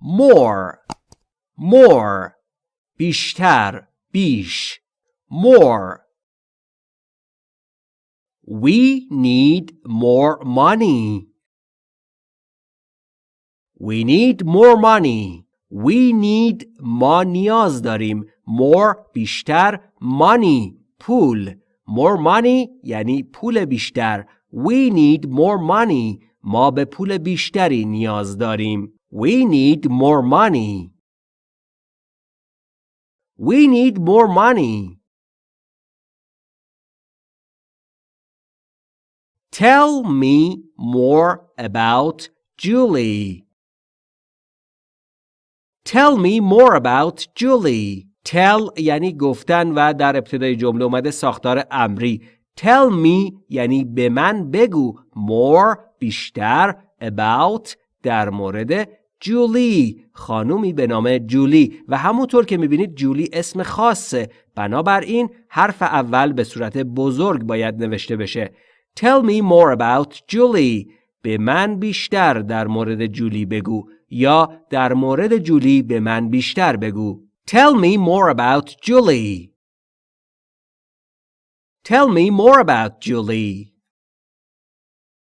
more more بیشتر بیش more We need more money. We need more money. We need ما نیاز داریم. More بیشتر money پول. More money یعنی پول بیشتر. We need more money. ما به پول بیشتری نیاز داریم. We need more money. We need more money. Tell me more about Julie. Tell me more about Julie. Tell یعنی گفتن و در ابتدای جمله اومده ساختار امری. Tell me یعنی به من بگو. More بیشتر. About در مورد جولی خانومی به نام جولی و همونطور که می‌بینید جولی اسم خاصه بنابراین حرف اول به صورت بزرگ باید نوشته بشه Tell me more about Julie. به من بیشتر در مورد جولی بگو یا در مورد جولی به من بیشتر بگو. Tell me more about Julie. Tell me more about Julie.